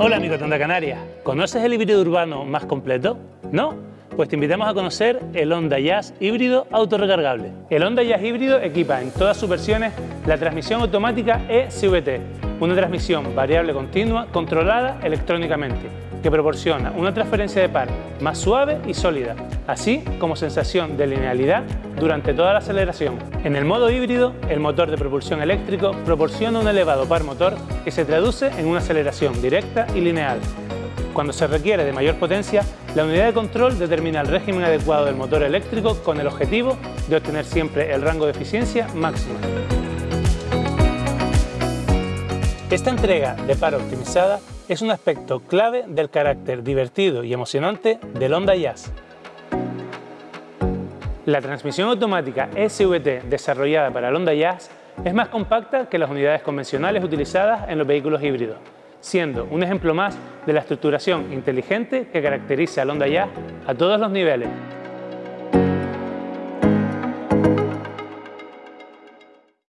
Onda Canarias, ¿conoces el híbrido urbano más completo? ¿No? Pues te invitamos a conocer el Honda Jazz híbrido autorrecargable. El Honda Jazz híbrido equipa en todas sus versiones la transmisión automática eCVT, una transmisión variable continua controlada electrónicamente, que proporciona una transferencia de par más suave y sólida, así como sensación de linealidad durante toda la aceleración. En el modo híbrido, el motor de propulsión eléctrico proporciona un elevado par motor que se traduce en una aceleración directa y lineal. Cuando se requiere de mayor potencia, la unidad de control determina el régimen adecuado del motor eléctrico con el objetivo de obtener siempre el rango de eficiencia máximo. Esta entrega de par optimizada es un aspecto clave del carácter divertido y emocionante del Honda Jazz. La transmisión automática SVT desarrollada para el Honda Jazz es más compacta que las unidades convencionales utilizadas en los vehículos híbridos, siendo un ejemplo más de la estructuración inteligente que caracteriza al Honda Jazz a todos los niveles,